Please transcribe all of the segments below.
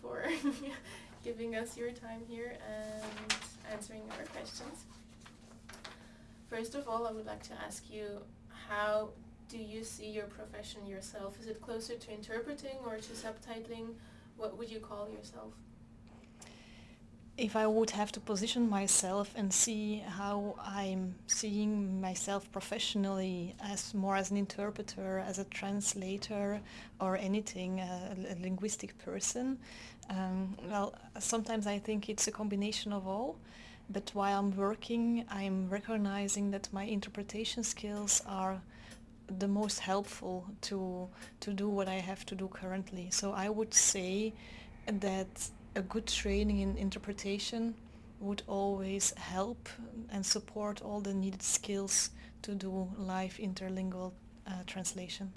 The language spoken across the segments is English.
for giving us your time here and answering our questions. First of all, I would like to ask you, how do you see your profession yourself? Is it closer to interpreting or to subtitling? What would you call yourself? If I would have to position myself and see how I'm seeing myself professionally as more as an interpreter, as a translator or anything, a, a linguistic person, um, well, sometimes I think it's a combination of all. But while I'm working, I'm recognizing that my interpretation skills are the most helpful to to do what I have to do currently. So I would say that a good training in interpretation would always help and support all the needed skills to do live interlingual uh, translation.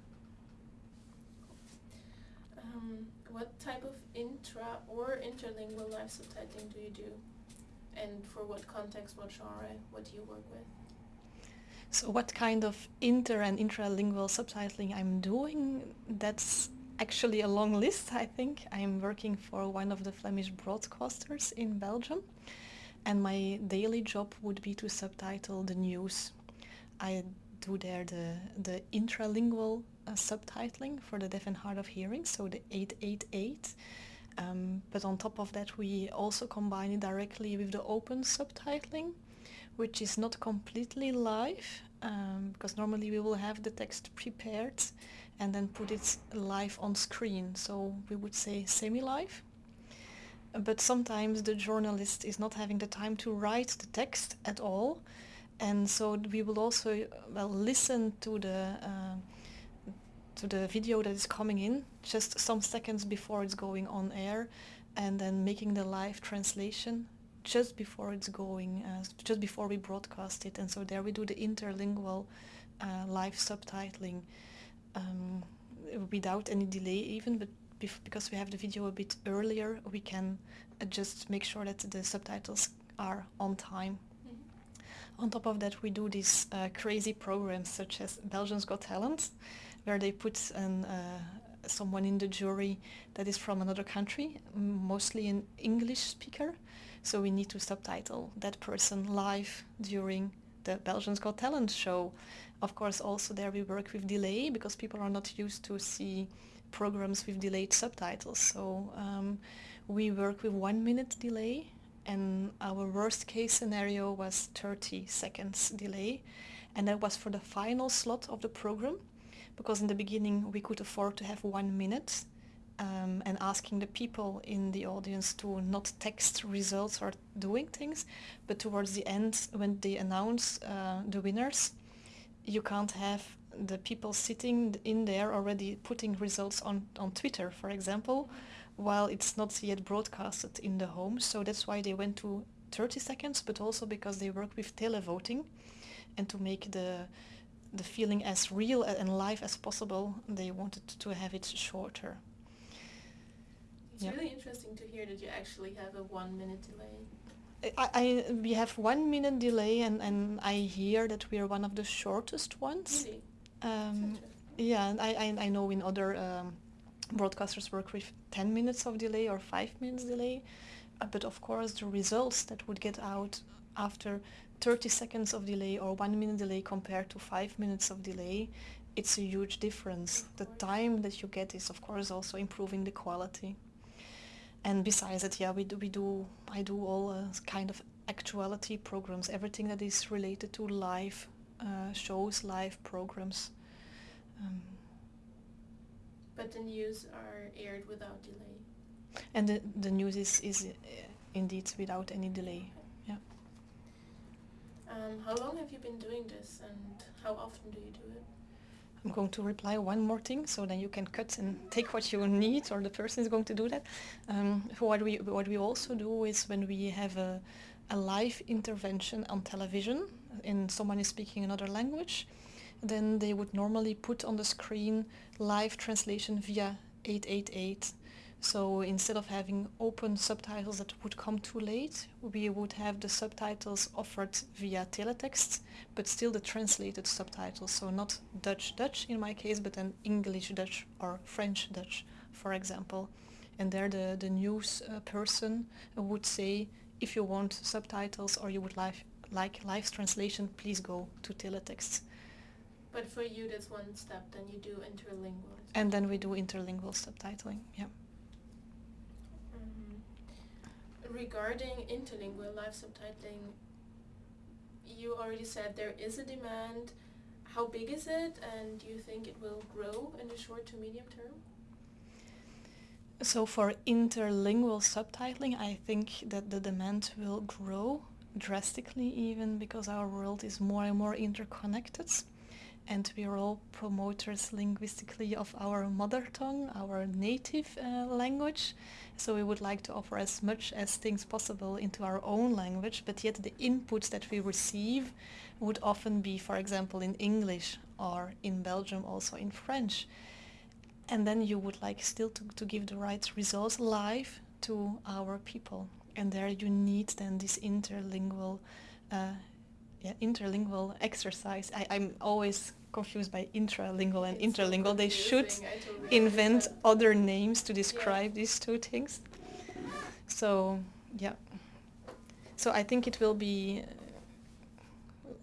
Um, what type of intra or interlingual live subtitling do you do? And for what context, what genre, what do you work with? So what kind of inter and intralingual subtitling I'm doing, that's actually a long list, I think. I'm working for one of the Flemish broadcasters in Belgium and my daily job would be to subtitle the news. I do there the, the intralingual uh, subtitling for the deaf and hard of hearing, so the 888. Um, but on top of that we also combine it directly with the open subtitling, which is not completely live, um, because normally we will have the text prepared and then put it live on screen. So we would say semi-live. But sometimes the journalist is not having the time to write the text at all. And so we will also well listen to the uh, to the video that is coming in just some seconds before it's going on air and then making the live translation just before it's going, uh, just before we broadcast it. And so there we do the interlingual uh, live subtitling um, without any delay even, but because we have the video a bit earlier, we can uh, just make sure that the subtitles are on time. Mm -hmm. On top of that, we do these uh, crazy programs such as Belgians Got Talent, where they put an, uh, someone in the jury that is from another country, mostly an English speaker. So we need to subtitle that person live during the Belgians Got Talent show. Of course, also there we work with delay because people are not used to see programs with delayed subtitles. So um, we work with one minute delay and our worst case scenario was 30 seconds delay and that was for the final slot of the program because in the beginning we could afford to have one minute um, and asking the people in the audience to not text results or doing things, but towards the end, when they announce uh, the winners, you can't have the people sitting in there already putting results on, on Twitter, for example, while it's not yet broadcasted in the home. So that's why they went to 30 seconds, but also because they work with televoting and to make the the feeling as real and live as possible, they wanted to have it shorter. It's yep. really interesting to hear that you actually have a one minute delay. I, I we have one minute delay and, and I hear that we are one of the shortest ones. Really? Um, yeah, I, I, I know in other um, broadcasters work with 10 minutes of delay or 5 minutes delay, uh, but of course the results that would get out after 30 seconds of delay or 1 minute delay compared to 5 minutes of delay, it's a huge difference. The time that you get is of course also improving the quality and besides that, yeah, we do, we do I do all uh, kind of actuality programs, everything that is related to live uh, shows, live programs. Um, but the news are aired without delay. And the, the news is, is uh, indeed without any delay, yeah. Um, how long have you been doing this and how often do you do it? I'm going to reply one more thing, so then you can cut and take what you need, or the person is going to do that. Um, what we what we also do is when we have a, a live intervention on television, and someone is speaking another language, then they would normally put on the screen live translation via 888 so instead of having open subtitles that would come too late, we would have the subtitles offered via teletext, but still the translated subtitles. So not Dutch-Dutch in my case, but then English-Dutch or French-Dutch, for example. and there the, the news uh, person would say if you want subtitles or you would like, like live translation, please go to teletext. But for you, that's one step. Then you do interlingual. And then we do interlingual subtitling. Yeah. Um, regarding interlingual live subtitling, you already said there is a demand. How big is it, and do you think it will grow in the short to medium term? So for interlingual subtitling, I think that the demand will grow drastically even because our world is more and more interconnected and we are all promoters linguistically of our mother tongue, our native uh, language. So we would like to offer as much as things possible into our own language, but yet the inputs that we receive would often be, for example, in English or in Belgium also in French. And then you would like still to, to give the right results live to our people. And there you need then this interlingual uh, yeah, interlingual exercise. I, I'm always confused by intralingual and It's so interlingual. They should totally invent understand. other names to describe these two things. So yeah. So I think it will be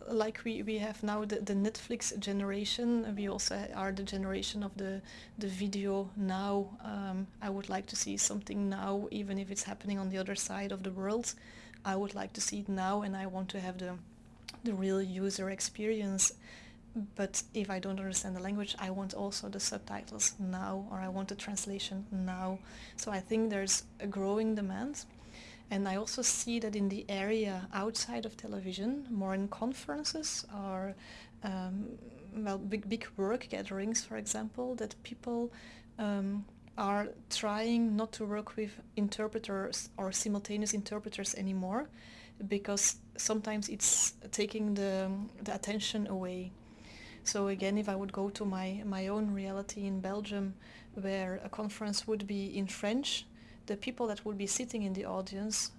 uh, like we, we have now the, the Netflix generation. We also are the generation of the the video now. Um, I would like to see something now, even if it's happening on the other side of the world. I would like to see it now, and I want to have the the real user experience but if I don't understand the language, I want also the subtitles now, or I want the translation now. So I think there's a growing demand. And I also see that in the area outside of television, more in conferences or um, well, big, big work gatherings, for example, that people um, are trying not to work with interpreters or simultaneous interpreters anymore because sometimes it's taking the, the attention away. So again, if I would go to my, my own reality in Belgium, where a conference would be in French, the people that would be sitting in the audience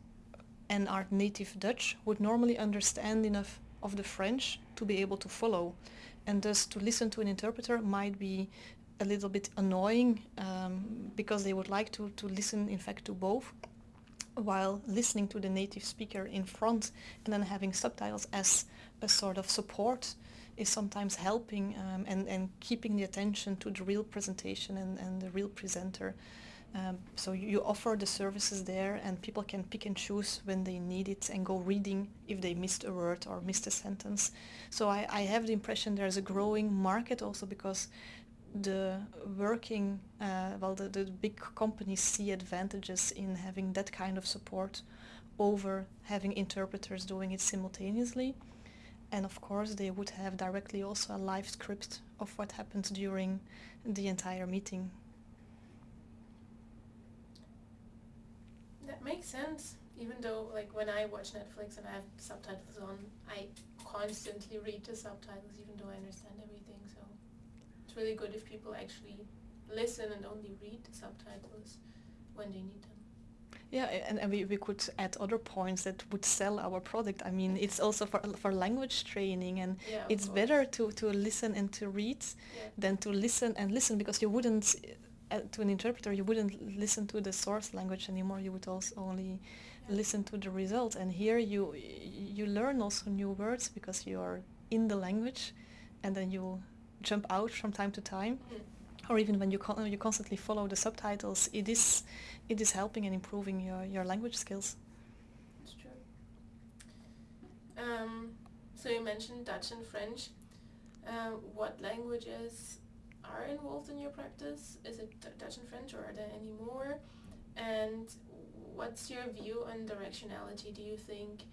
and are native Dutch would normally understand enough of the French to be able to follow. And thus to listen to an interpreter might be a little bit annoying um, because they would like to, to listen in fact to both while listening to the native speaker in front and then having subtitles as a sort of support is sometimes helping um, and, and keeping the attention to the real presentation and, and the real presenter. Um, so you offer the services there and people can pick and choose when they need it and go reading if they missed a word or missed a sentence. So I, I have the impression there's a growing market also because the working, uh, well the, the big companies see advantages in having that kind of support over having interpreters doing it simultaneously and of course they would have directly also a live script of what happens during the entire meeting. That makes sense. Even though, like, when I watch Netflix and I have subtitles on, I constantly read the subtitles, even though I understand everything. It's really good if people actually listen and only read the subtitles when they need them. Yeah, and, and we, we could add other points that would sell our product. I mean, it's also for, for language training and Yeah, it's course. better to, to listen and to read Yeah. than to listen and listen because you wouldn't, uh, to an interpreter, you wouldn't listen to the source language anymore. You would also only Yeah. listen to the result. And here you, you learn also new words because you are in the language and then you jump out from time to time or even when you con- you constantly follow the subtitles, it is it is helping and improving your, your language skills. It's true. Um, so you mentioned Dutch and French. Uh, what languages are involved in your practice? Is it Dutch and French, or are there any more? And what's your view on directionality? Do you think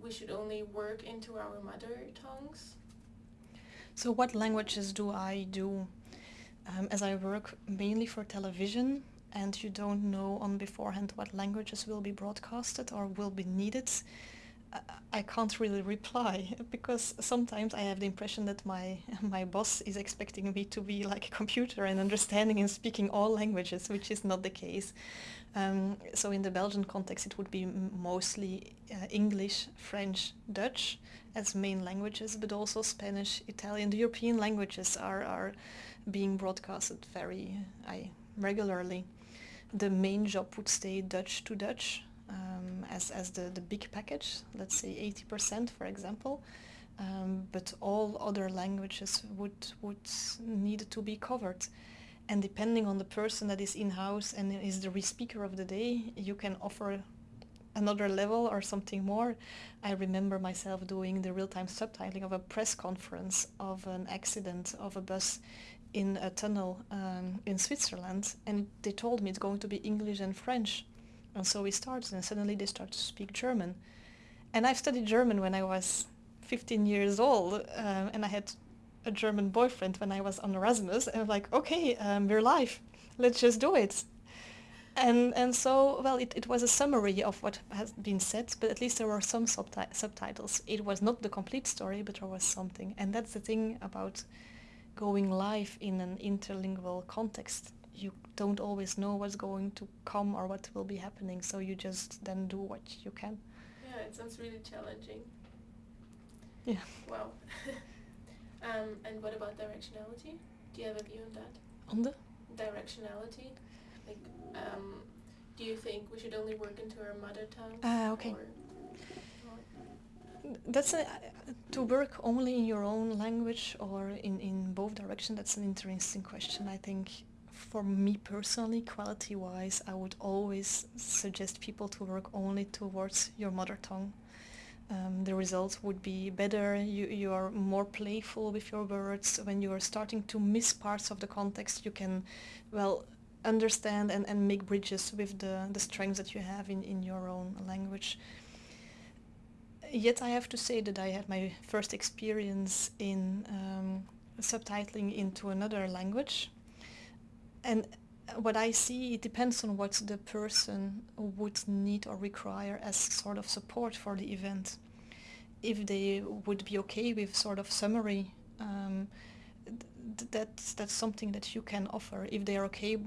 we should only work into our mother tongues? So what languages do I do? Um, as I work mainly for television and you don't know on beforehand what languages will be broadcasted or will be needed, I can't really reply because sometimes I have the impression that my my boss is expecting me to be like a computer and understanding and speaking all languages, which is not the case. Um, so in the Belgian context, it would be mostly uh, English, French, Dutch as main languages, but also Spanish, Italian. The European languages are, are being broadcasted very I, regularly. the main job would stay Dutch to Dutch um, as, as the, the big package, let's say 80% for example, um, but all other languages would, would need to be covered. And depending on the person that is in-house and is the re-speaker of the day, you can offer another level or something more. I remember myself doing the real-time subtitling of a press conference of an accident of a bus in a tunnel um, in Switzerland and they told me it's going to be English and French. And so we started and suddenly they started to speak German. And I've studied German when I was 15 years old uh, and I had a German boyfriend when I was on Erasmus and I'm like, okay, um, we're live, let's just do it. And, and so, well, it, it was a summary of what has been said, but at least there were some subti subtitles. It was not the complete story, but there was something. And that's the thing about going live in an interlingual context. You don't always know what's going to come or what will be happening, so you just then do what you can. Yeah, it sounds really challenging. Yeah. Wow. um, and what about directionality? Do you have a view on that? On the? Directionality? Like, um, do you think we should only work into our mother tongue? Ah, okay. That's a, to work only in your own language or in, in both directions, that's an interesting question. I think for me personally, quality-wise, I would always suggest people to work only towards your mother tongue. Um, the results would be better, you, you are more playful with your words. When you are starting to miss parts of the context, you can, well, understand and, and make bridges with the, the strengths that you have in, in your own language. Yet I have to say that I had my first experience in um, subtitling into another language. And what I see, it depends on what the person would need or require as sort of support for the event. If they would be okay with sort of summary, um, th that's, that's something that you can offer. If they are okay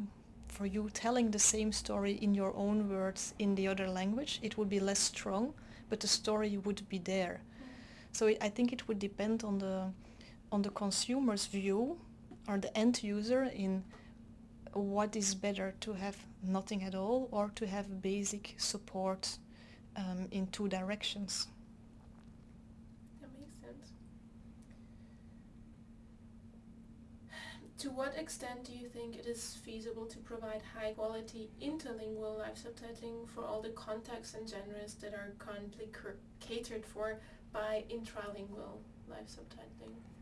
for you telling the same story in your own words in the other language, it would be less strong but the story would be there. So I think it would depend on the on the consumer's view or the end user in what is better to have nothing at all or to have basic support um, in two directions. That makes sense. To what extent do you think it is feasible to provide high quality interlingual live subtitling for all the contexts and genres that are currently catered for by intralingual live subtitling?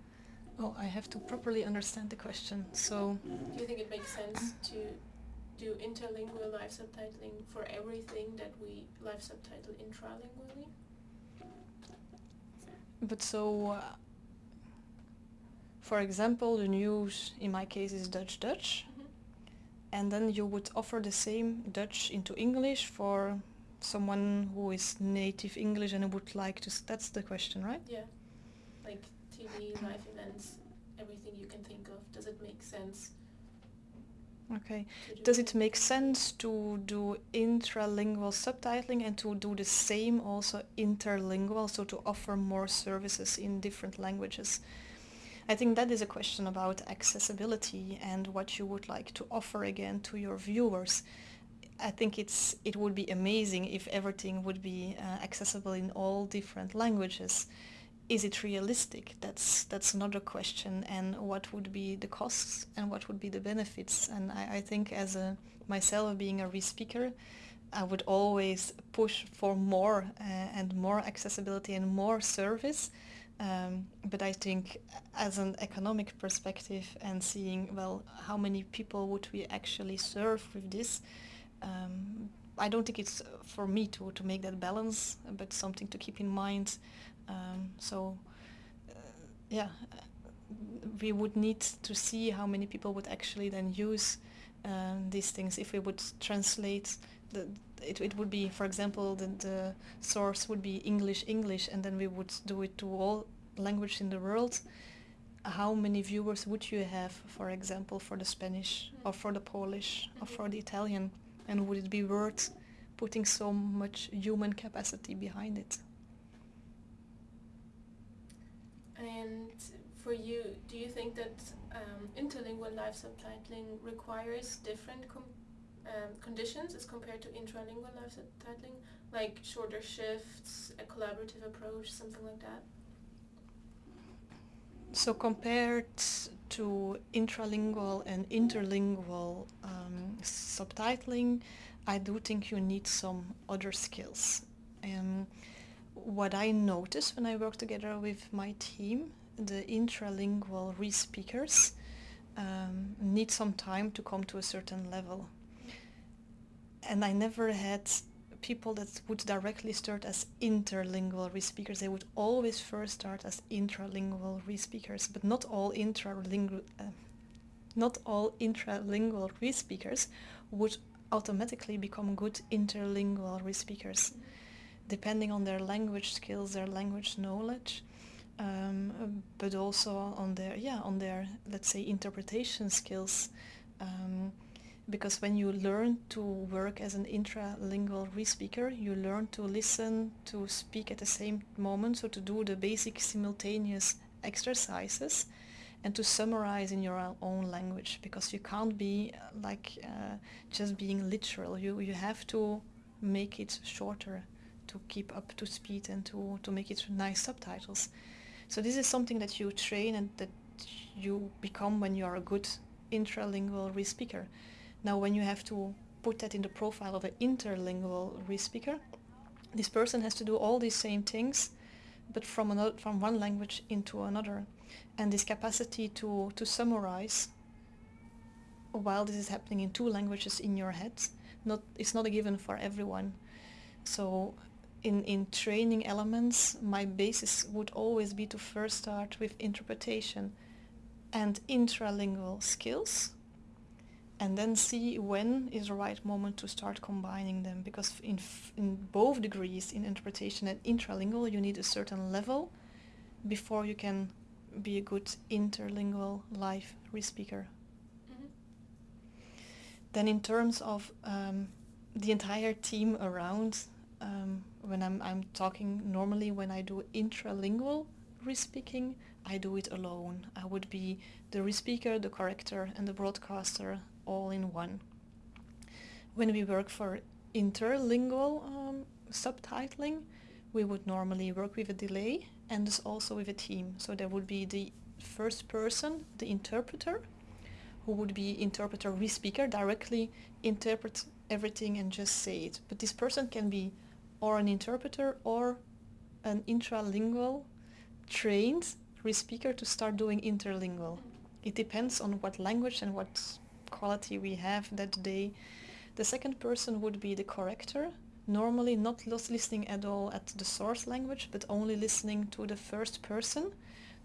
Oh, I have to properly understand the question. So, do you think it makes sense to do interlingual live subtitling for everything that we live subtitle intralingually? But so, uh, for example, the news in my case is Dutch-Dutch. Mm -hmm. And then you would offer the same Dutch into English for someone who is native English and would like to... That's the question, right? Yeah. TV, live events, everything you can think of. Does it make sense? Okay. Do Does it make sense to do intralingual subtitling and to do the same also interlingual, so to offer more services in different languages? I think that is a question about accessibility and what you would like to offer again to your viewers. I think it's it would be amazing if everything would be uh, accessible in all different languages. Is it realistic? That's that's another question. And what would be the costs and what would be the benefits? And I, I think as a myself being a re-speaker, I would always push for more uh, and more accessibility and more service um, but I think as an economic perspective and seeing, well, how many people would we actually serve with this, um, I don't think it's for me to, to make that balance, but something to keep in mind. Um, so, uh, yeah, we would need to see how many people would actually then use uh, these things if we would translate the, it, it would be, for example, the, the source would be English, English, and then we would do it to all language in the world. How many viewers would you have, for example, for the Spanish or for the Polish or for the Italian? And would it be worth putting so much human capacity behind it? And for you, do you think that um, interlingual live subtitling requires different um, conditions as compared to intralingual live subtitling, like shorter shifts, a collaborative approach, something like that? So compared to intralingual and interlingual um, subtitling, I do think you need some other skills. Um, what I notice when I work together with my team, the intralingual re-speakers um, need some time to come to a certain level. And I never had people that would directly start as interlingual re-speakers. They would always first start as intralingual re-speakers, but not all intralingual, uh, not all intralingual re-speakers would automatically become good interlingual re-speakers, depending on their language skills, their language knowledge, um, but also on their yeah on their let's say interpretation skills. Um, because when you learn to work as an intralingual re-speaker, you learn to listen, to speak at the same moment, so to do the basic simultaneous exercises and to summarize in your own language because you can't be uh, like uh, just being literal. You, you have to make it shorter to keep up to speed and to, to make it nice subtitles. So this is something that you train and that you become when you are a good intralingual re-speaker. Now when you have to put that in the profile of an interlingual re-speaker, this person has to do all these same things, but from, another, from one language into another. And this capacity to, to summarize while this is happening in two languages in your head, not, it's not a given for everyone. So in, in training elements, my basis would always be to first start with interpretation and intralingual skills and then see when is the right moment to start combining them because in, in both degrees in interpretation and intralingual you need a certain level before you can be a good interlingual live re-speaker. Mm-hmm. Then in terms of um, the entire team around, um, when I'm, I'm talking normally when I do intralingual re-speaking, I do it alone. I would be the re-speaker, the corrector and the broadcaster all in one. When we work for interlingual um, subtitling, we would normally work with a delay and also with a team. So there would be the first person, the interpreter, who would be interpreter re-speaker, directly interpret everything and just say it. But this person can be or an interpreter or an intralingual trained re-speaker to start doing interlingual. It depends on what language and what quality we have that day. The second person would be the corrector, normally not listening at all at the source language, but only listening to the first person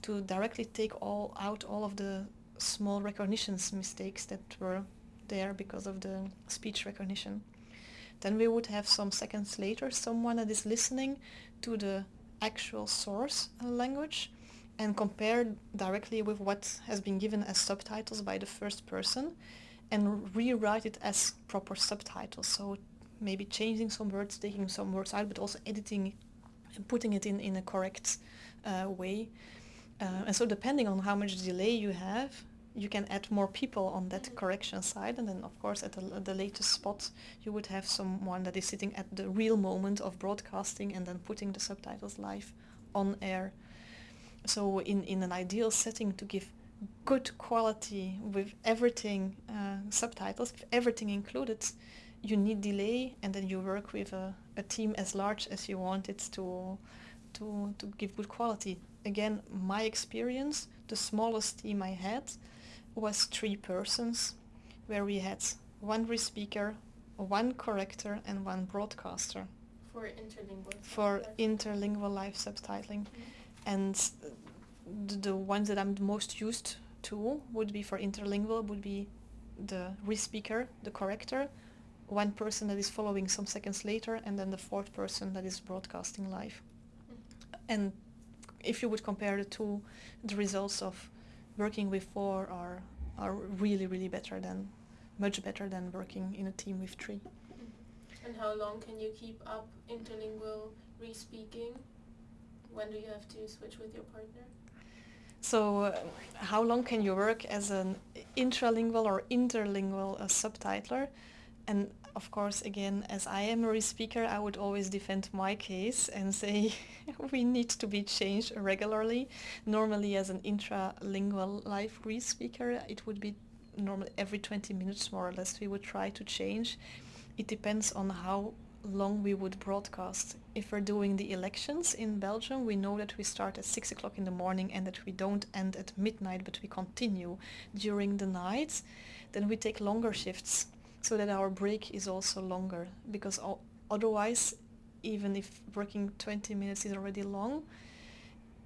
to directly take all out all of the small recognitions mistakes that were there because of the speech recognition. Then we would have some seconds later someone that is listening to the actual source language and compare directly with what has been given as subtitles by the first person and rewrite it as proper subtitles. So maybe changing some words, taking some words out, but also editing and putting it in, in a correct uh, way. Uh, and so depending on how much delay you have, you can add more people on that correction side and then of course at the, the latest spot you would have someone that is sitting at the real moment of broadcasting and then putting the subtitles live on air. So in, in an ideal setting to give good quality with everything uh, subtitles, everything included, you need delay and then you work with a, a team as large as you want it to, to, to give good quality. Again, my experience, the smallest team I had was three persons where we had one re-speaker, one corrector and one broadcaster. For interlingual. For interlingual live subtitling. Mm-hmm. And the, the ones that I'm the most used to would be for interlingual would be the re-speaker, the corrector, one person that is following some seconds later, and then the fourth person that is broadcasting live. Mm. And if you would compare the two, the results of working with four are are really really better than much better than working in a team with three. And how long can you keep up interlingual re-speaking? When do you have to switch with your partner? So uh, how long can you work as an intralingual or interlingual uh, subtitler? and of course, again, as I am a re-speaker, I would always defend my case and say we need to be changed regularly. Normally, as an intralingual live re-speaker, it would be normally every 20 minutes more or less we would try to change. It depends on how long we would broadcast. If we're doing the elections in Belgium, we know that we start at 6 o'clock in the morning and that we don't end at midnight, but we continue during the night. Then we take longer shifts so that our break is also longer because otherwise, even if working 20 minutes is already long,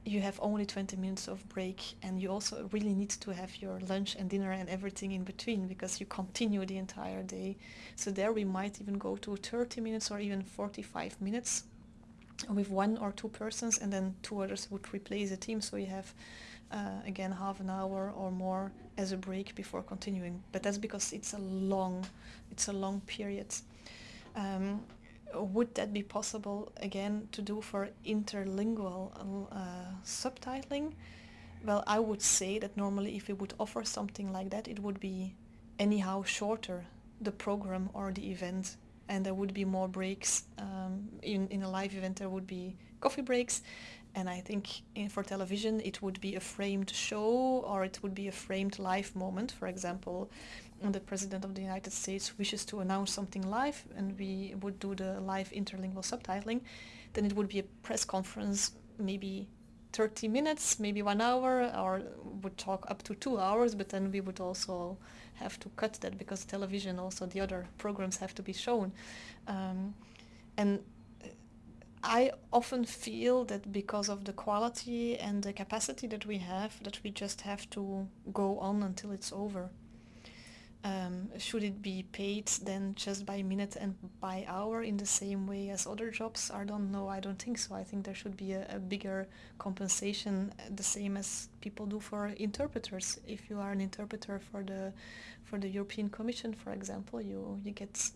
you have only 20 minutes of break and you also really need to have your lunch and dinner and everything in between because you continue the entire day. So there we might even go to 30 minutes or even 45 minutes with one or two persons and then two others would replace the team so you have uh, again half an hour or more as a break before continuing but that's because it's a long it's a long period um, would that be possible again to do for interlingual uh, subtitling? Well, I would say that normally if we would offer something like that, it would be anyhow shorter, the program or the event, and there would be more breaks. Um, in, in a live event, there would be coffee breaks, and I think in, for television, it would be a framed show or it would be a framed live moment. For example, the President of the United States wishes to announce something live and we would do the live interlingual subtitling, then it would be a press conference, maybe 30 minutes, maybe one hour, or would talk up to two hours, but then we would also have to cut that because television also the other programs have to be shown. Um, and I often feel that because of the quality and the capacity that we have, that we just have to go on until it's over. Um, should it be paid then just by minute and by hour in the same way as other jobs I don't know. I don't think so. I think there should be a, a bigger compensation, uh, the same as people do for interpreters. If you are an interpreter for the for the European Commission, for example, you you get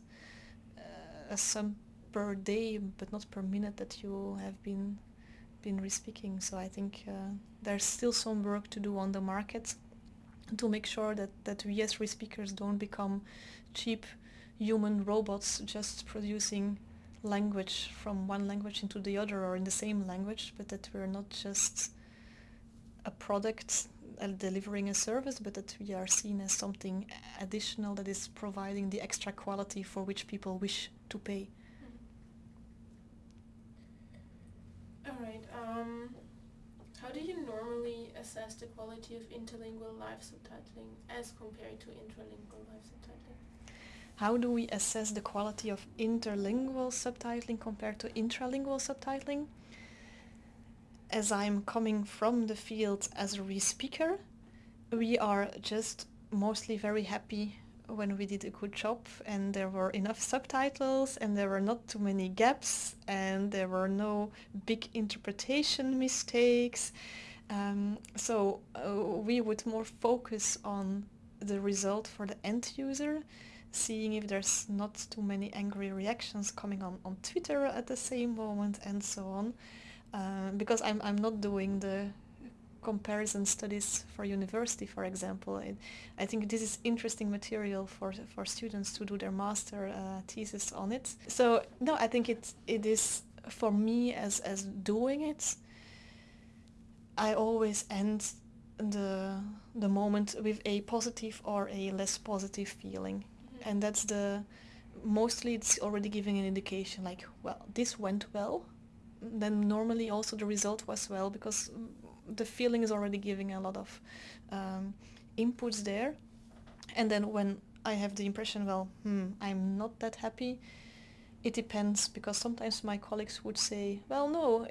uh, a sum per day, but not per minute that you have been been re-speaking. So I think uh, there's still some work to do on the market to make sure that, that we as re-speakers don't become cheap human robots just producing language from one language into the other or in the same language, but that we're not just a product uh, delivering a service, but that we are seen as something additional that is providing the extra quality for which people wish to pay. All right. Um, how do you normally assess the quality of interlingual live subtitling as compared to intralingual live subtitling? How do we assess the quality of interlingual subtitling compared to intralingual subtitling? As I'm coming from the field as a re-speaker, we are just mostly very happy when we did a good job and there were enough subtitles and there were not too many gaps and there were no big interpretation mistakes. Um, so uh, we would more focus on the result for the end user, seeing if there's not too many angry reactions coming on, on Twitter at the same moment and so on. Uh, because I'm, I'm not doing the comparison studies for university, for example. It, I think this is interesting material for for students to do their master uh, thesis on it. So no, I think it it is for me as as doing it. I always end the the moment with a positive or a less positive feeling, mm-hmm. and that's the mostly it's already giving an indication like well this went well then normally also the result was well because the feeling is already giving a lot of um, inputs there. And then when I have the impression, well, hmm, I'm not that happy, it depends because sometimes my colleagues would say, well, no,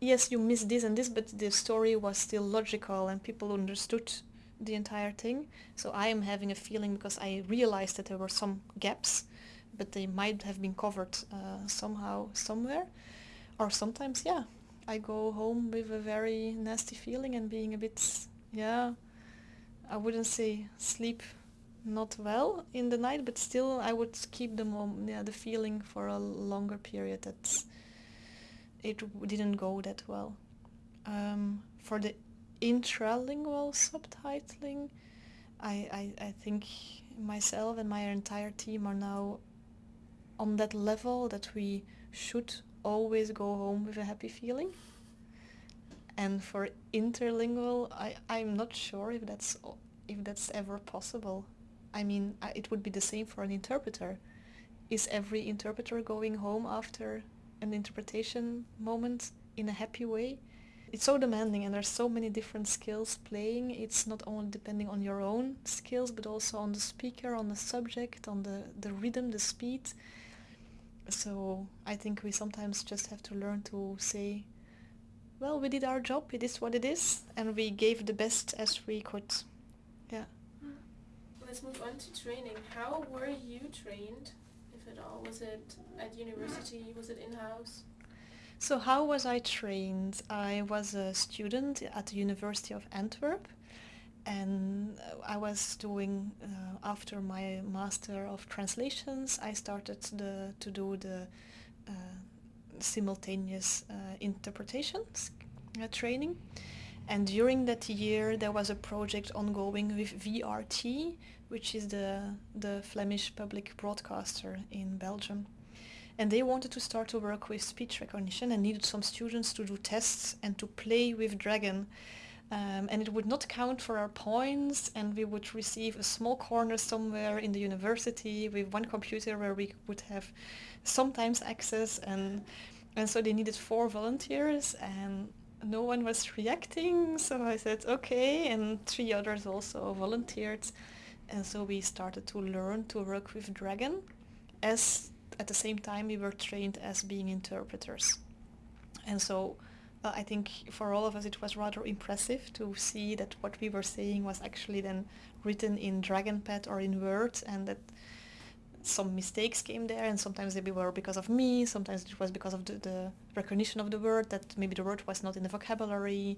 yes, you missed this and this, but the story was still logical and people understood the entire thing. So I am having a feeling because I realized that there were some gaps, but they might have been covered uh, somehow, somewhere. Or sometimes, yeah, I go home with a very nasty feeling and being a bit, yeah, I wouldn't say sleep not well in the night, but still I would keep the mom, yeah, the feeling for a longer period that it didn't go that well. Um, for the intralingual subtitling, I, I, I think myself and my entire team are now on that level that we should always go home with a happy feeling. And for interlingual, I, I'm not sure if that's if that's ever possible. I mean, it would be the same for an interpreter. Is every interpreter going home after an interpretation moment in a happy way? It's so demanding and there's so many different skills playing. It's not only depending on your own skills, but also on the speaker, on the subject, on the, the rhythm, the speed. So I think we sometimes just have to learn to say, well, we did our job, it is what it is, and we gave the best as we could. Yeah. Hmm. Let's move on to training. How were you trained, if at all? Was it at university? Was it in-house? So how was I trained? I was a student at the University of Antwerp and I was doing uh, after my master of translations I started the, to do the uh, simultaneous uh, interpretations uh, training. And during that year there was a project ongoing with VRT which is the the Flemish public broadcaster in Belgium. And they wanted to start to work with speech recognition and needed some students to do tests and to play with Dragon um, and it would not count for our points and we would receive a small corner somewhere in the university with one computer where we would have sometimes access and and so they needed four volunteers and no one was reacting so I said okay and three others also volunteered and so we started to learn to work with Dragon as at the same time we were trained as being interpreters. And so uh, I think for all of us it was rather impressive to see that what we were saying was actually then written in DragonPad or in Word and that some mistakes came there and sometimes they were because of me, sometimes it was because of the, the, recognition of the word, that maybe the word was not in the vocabulary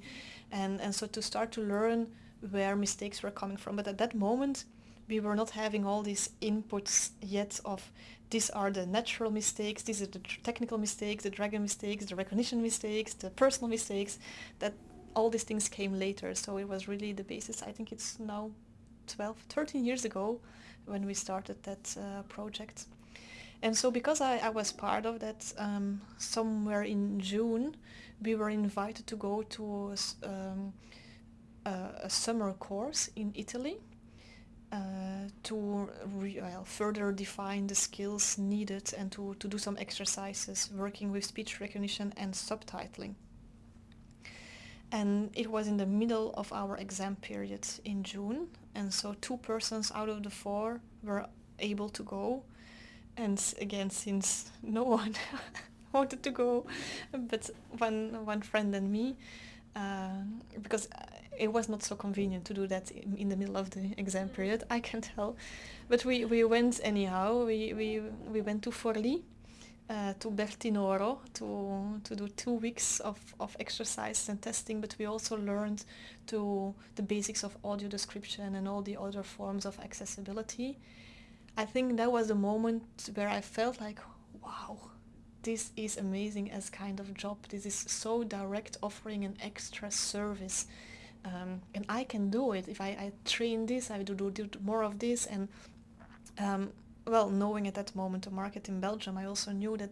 and, and so to start to learn where mistakes were coming from. But at that moment we were not having all these inputs yet of these are the natural mistakes, these are the technical mistakes, the dragon mistakes, the recognition mistakes, the personal mistakes, that all these things came later. So it was really the basis. I think it's now 12, 13 years ago when we started that uh, project. And so because I, I was part of that, um, somewhere in June, we were invited to go to a, um, a, a summer course in Italy to well, further define the skills needed and to, to do some exercises working with speech recognition and subtitling. And it was in the middle of our exam period in June and so two persons out of the four were able to go and again since no one wanted to go but one one friend and me uh, because it was not so convenient to do that in, in, the middle of the exam period, I can tell. But we, we went anyhow. We, we, we went to Forlì, uh, to Bertinoro, to, to do two weeks of, of exercise and testing, but we also learned to the basics of audio description and all the other forms of accessibility. I think that was a moment where I felt like, wow, this is amazing as kind of job. This is so direct offering an extra service um, and I can do it. If I, I train this I do, do, do more of this. And um, well knowing at that moment the market in Belgium I also knew that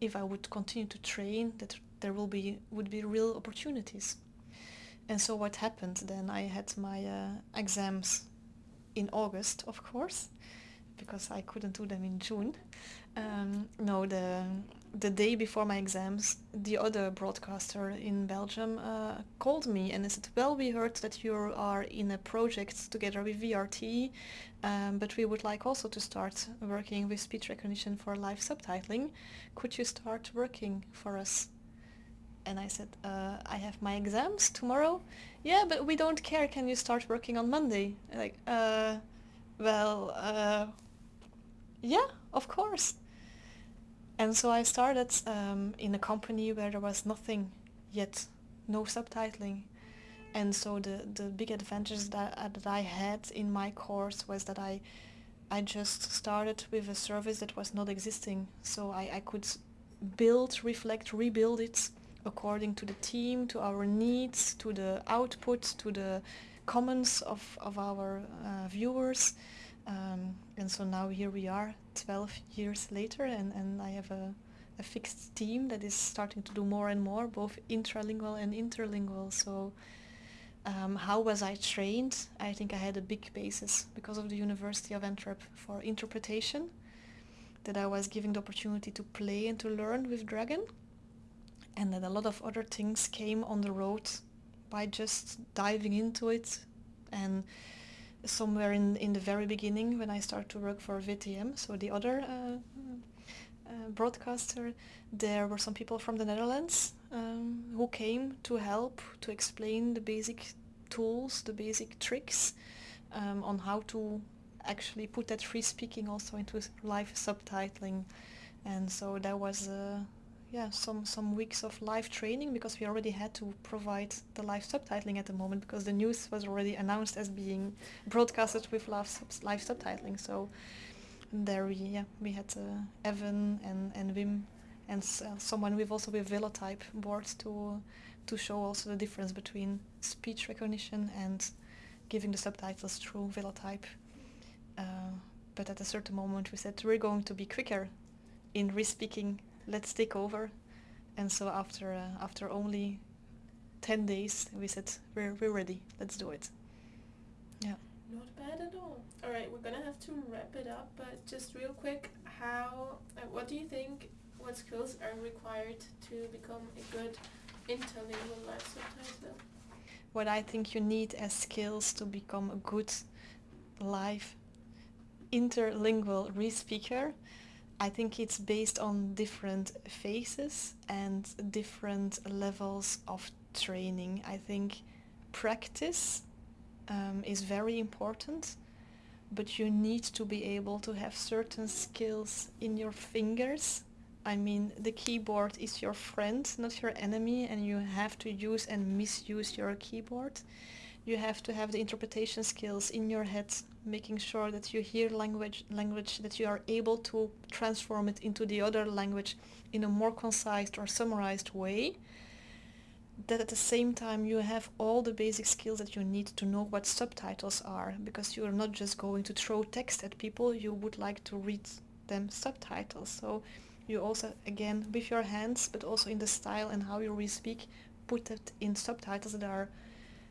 if I would continue to train that there will be would be real opportunities. And so what happened? Then I had my uh, exams in August of course because I couldn't do them in June. Um, no the the day before my exams, the other broadcaster in Belgium uh, called me and said, well, we heard that you are in a project together with VRT, um, but we would like also to start working with speech recognition for live subtitling. Could you start working for us? And I said, uh, I have my exams tomorrow. Yeah, but we don't care. Can you start working on Monday? Like, uh, well, uh, yeah, of course. And so I started um, in a company where there was nothing yet, no subtitling. And so the, the big advantage that, uh, that I had in my course was that I, I just started with a service that was not existing. So I, I could build, reflect, rebuild it according to the team, to our needs, to the output, to the comments of, of our uh, viewers. Um, and so now here we are 12 years later and, and I have a, a fixed team that is starting to do more and more, both intralingual and interlingual. So um, how was I trained? I think I had a big basis because of the University of Antwerp for interpretation, that I was given the opportunity to play and to learn with Dragon, and that a lot of other things came on the road by just diving into it and somewhere in, in the very beginning when I started to work for VTM, so the other uh, uh, broadcaster, there were some people from the Netherlands um, who came to help to explain the basic tools, the basic tricks um, on how to actually put that free speaking also into live subtitling. And so that was uh, yeah some some weeks of live training because we already had to provide the live subtitling at the moment because the news was already announced as being broadcasted with live, live subtitling. So there we yeah we had uh, Evan and and Wim and uh, someone with also with Velotype boards to to show also the difference between speech recognition and giving the subtitles through Velotype. Uh, but at a certain moment we said we're going to be quicker in re-speaking let's take over. And so after uh, after only 10 days we said we're, we're ready. Let's do it. Yeah. Not bad at all. All right we're gonna have to wrap it up but just real quick how uh, what do you think what skills are required to become a good interlingual life subtitler what i think you need as skills to become a good live interlingual re-speaker I think it's based on different phases and different levels of training. I think practice um, is very important, but you need to be able to have certain skills in your fingers. I mean, the keyboard is your friend, not your enemy, and you have to use and misuse your keyboard. You have to have the interpretation skills in your head making sure that you hear language language that you are able to transform it into the other language in a more concise or summarized way. That at the same time you have all the basic skills that you need to know what subtitles are because you are not just going to throw text at people you would like to read them subtitles. So you also again with your hands but also in the style and how you re-speak put it in subtitles that are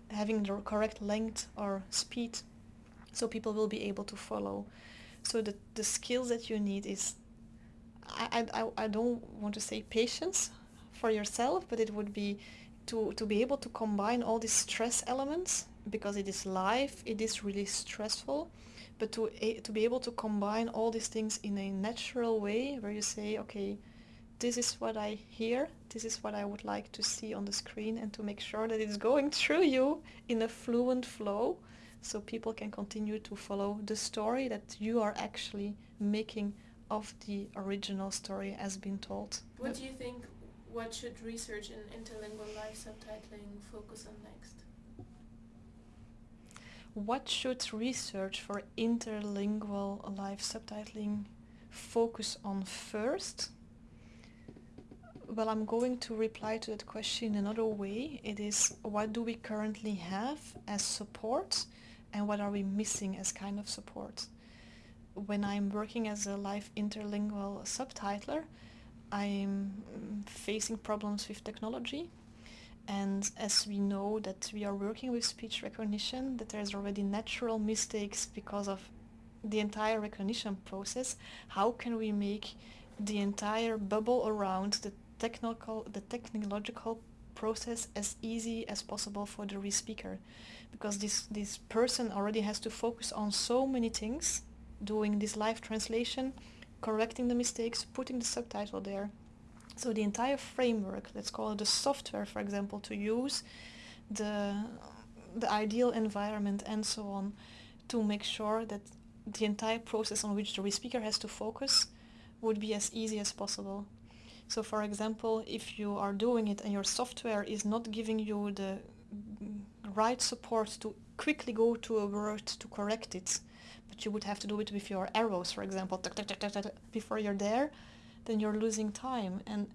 having the correct length or speed so people will be able to follow. So the, the skills that you need is, I, I, I don't want to say patience for yourself, but it would be to, to be able to combine all these stress elements because it is live, it is really stressful, but to, to be able to combine all these things in a natural way where you say, okay, this is what I hear, this is what I would like to see on the screen and to make sure that it's going through you in a fluent flow so people can continue to follow the story that you are actually making of the original story as has been told. What do you think, what should research in interlingual live subtitling focus on next? What should research for interlingual live subtitling focus on first? Well, I'm going to reply to that question in another way. It is what do we currently have as support and what are we missing as kind of support. When I'm working as a live interlingual subtitler, I'm facing problems with technology and as we know that we are working with speech recognition, that there's already natural mistakes because of the entire recognition process, how can we make the entire bubble around the technical, the technological process as easy as possible for the re-speaker? because this, this person already has to focus on so many things, doing this live translation, correcting the mistakes, putting the subtitle there. So the entire framework, let's call it the software, for example, to use the, the ideal environment and so on to make sure that the entire process on which the speaker has to focus would be as easy as possible. So for example, if you are doing it and your software is not giving you the right support to quickly go to a word to correct it, but you would have to do it with your arrows, for example, before you're there, then you're losing time. And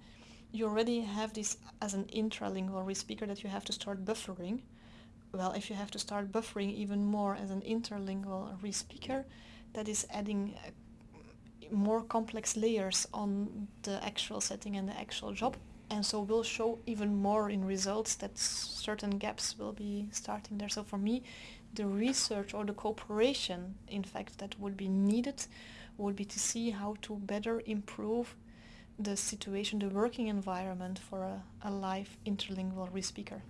you already have this as an intralingual re-speaker that you have to start buffering. Well, if you have to start buffering even more as an interlingual re-speaker, that is adding more complex layers on the actual setting and the actual job and so will show even more in results that certain gaps will be starting there. So for me, the research or the cooperation, in fact, that would be needed would be to see how to better improve the situation, the working environment for a, a live interlingual re-speaker.